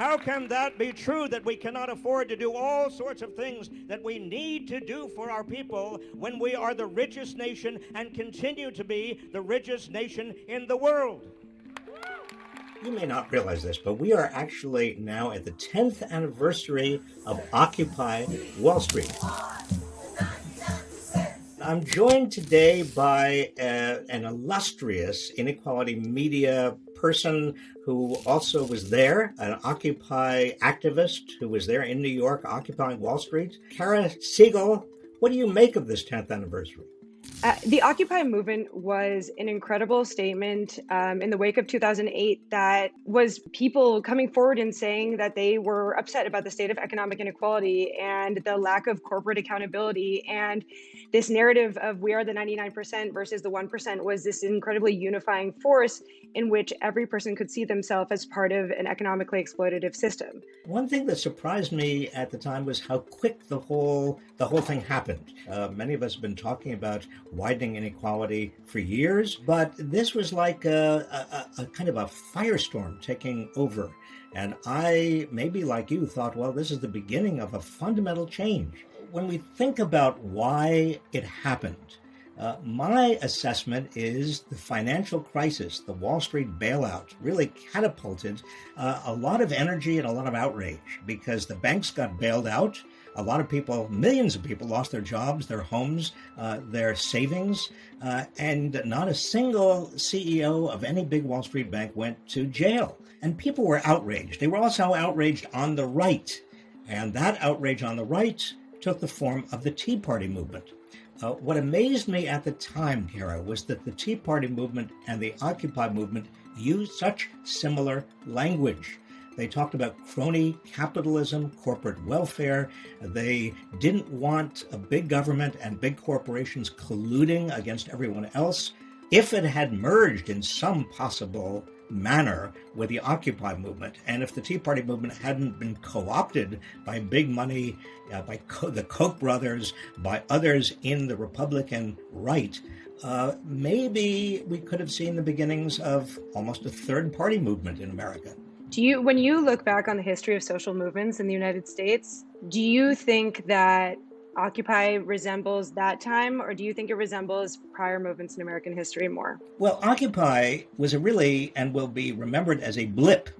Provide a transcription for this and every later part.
How can that be true that we cannot afford to do all sorts of things that we need to do for our people when we are the richest nation and continue to be the richest nation in the world? You may not realize this, but we are actually now at the 10th anniversary of Occupy Wall Street. I'm joined today by uh, an illustrious inequality media person who also was there, an Occupy activist who was there in New York occupying Wall Street. Kara Siegel, what do you make of this 10th anniversary? Uh, the Occupy movement was an incredible statement um, in the wake of 2008 that was people coming forward and saying that they were upset about the state of economic inequality and the lack of corporate accountability. And this narrative of we are the 99% versus the 1% was this incredibly unifying force in which every person could see themselves as part of an economically exploitative system. One thing that surprised me at the time was how quick the whole the whole thing happened. Uh, many of us have been talking about widening inequality for years, but this was like a, a, a kind of a firestorm taking over. And I, maybe like you, thought, well, this is the beginning of a fundamental change. When we think about why it happened, uh, my assessment is the financial crisis, the Wall Street bailout, really catapulted uh, a lot of energy and a lot of outrage because the banks got bailed out a lot of people, millions of people, lost their jobs, their homes, uh, their savings, uh, and not a single CEO of any big Wall Street bank went to jail. And people were outraged. They were also outraged on the right. And that outrage on the right took the form of the Tea Party movement. Uh, what amazed me at the time, Kara, was that the Tea Party movement and the Occupy movement used such similar language. They talked about crony capitalism, corporate welfare. They didn't want a big government and big corporations colluding against everyone else. If it had merged in some possible manner with the Occupy movement, and if the Tea Party movement hadn't been co opted by big money, uh, by Co- the Koch brothers, by others in the Republican right, uh, maybe we could have seen the beginnings of almost a third party movement in America. Do you, when you look back on the history of social movements in the United States, do you think that Occupy resembles that time, or do you think it resembles prior movements in American history more? Well, Occupy was a really and will be remembered as a blip,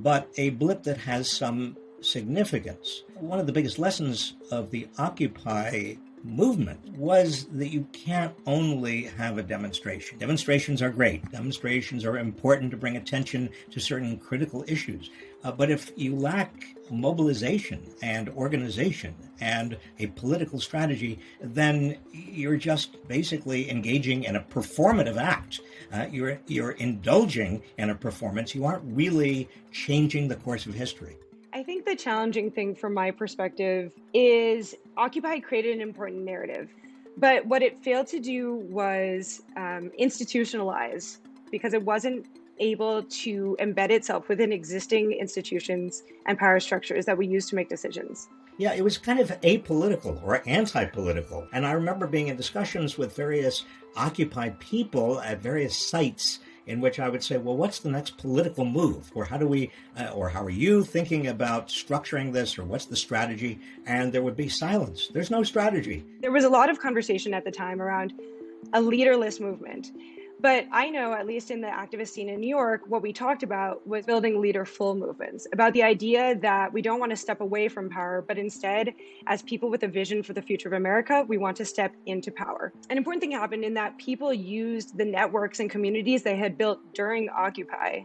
but a blip that has some significance. One of the biggest lessons of the Occupy movement was that you can't only have a demonstration. Demonstrations are great. Demonstrations are important to bring attention to certain critical issues. Uh, but if you lack mobilization and organization and a political strategy, then you're just basically engaging in a performative act. Uh, you're you're indulging in a performance. You aren't really changing the course of history. I think the challenging thing from my perspective is Occupy created an important narrative, but what it failed to do was um, institutionalize because it wasn't able to embed itself within existing institutions and power structures that we use to make decisions. Yeah, it was kind of apolitical or anti political. And I remember being in discussions with various Occupy people at various sites in which I would say, well, what's the next political move? Or how do we, uh, or how are you thinking about structuring this? Or what's the strategy? And there would be silence. There's no strategy. There was a lot of conversation at the time around a leaderless movement. But I know, at least in the activist scene in New York, what we talked about was building leaderful movements, about the idea that we don't want to step away from power, but instead, as people with a vision for the future of America, we want to step into power. An important thing happened in that people used the networks and communities they had built during Occupy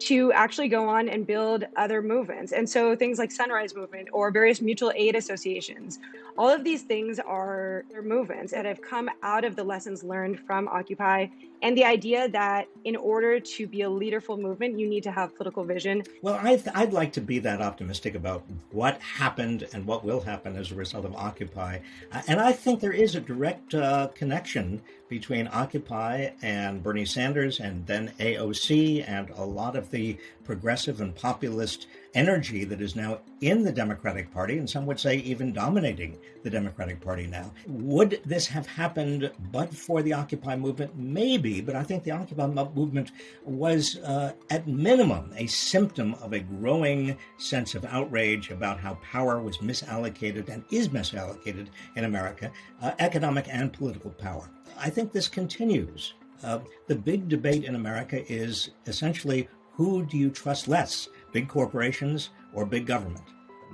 to actually go on and build other movements. And so things like Sunrise Movement or various mutual aid associations, all of these things are movements that have come out of the lessons learned from Occupy and the idea that in order to be a leaderful movement, you need to have political vision. Well, I would like to be that optimistic about what happened and what will happen as a result of Occupy. Uh, and I think there is a direct uh, connection between Occupy and Bernie Sanders and then AOC and a lot of the progressive and populist energy that is now in the Democratic Party, and some would say even dominating the Democratic Party now. Would this have happened but for the Occupy movement? Maybe, but I think the Occupy movement was, uh, at minimum, a symptom of a growing sense of outrage about how power was misallocated and is misallocated in America, uh, economic and political power. I think this continues. Uh, the big debate in America is essentially who do you trust less, big corporations or big government?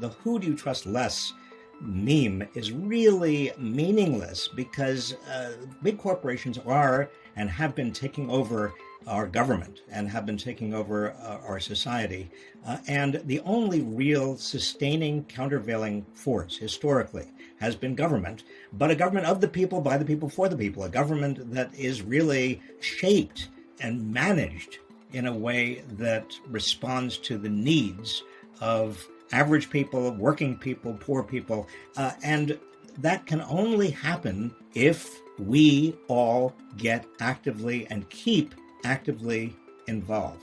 The who do you trust less meme is really meaningless because uh, big corporations are and have been taking over our government and have been taking over uh, our society. Uh, and the only real sustaining countervailing force historically has been government, but a government of the people, by the people, for the people, a government that is really shaped and managed in a way that responds to the needs of average people, working people, poor people. Uh, and that can only happen if we all get actively and keep actively involved.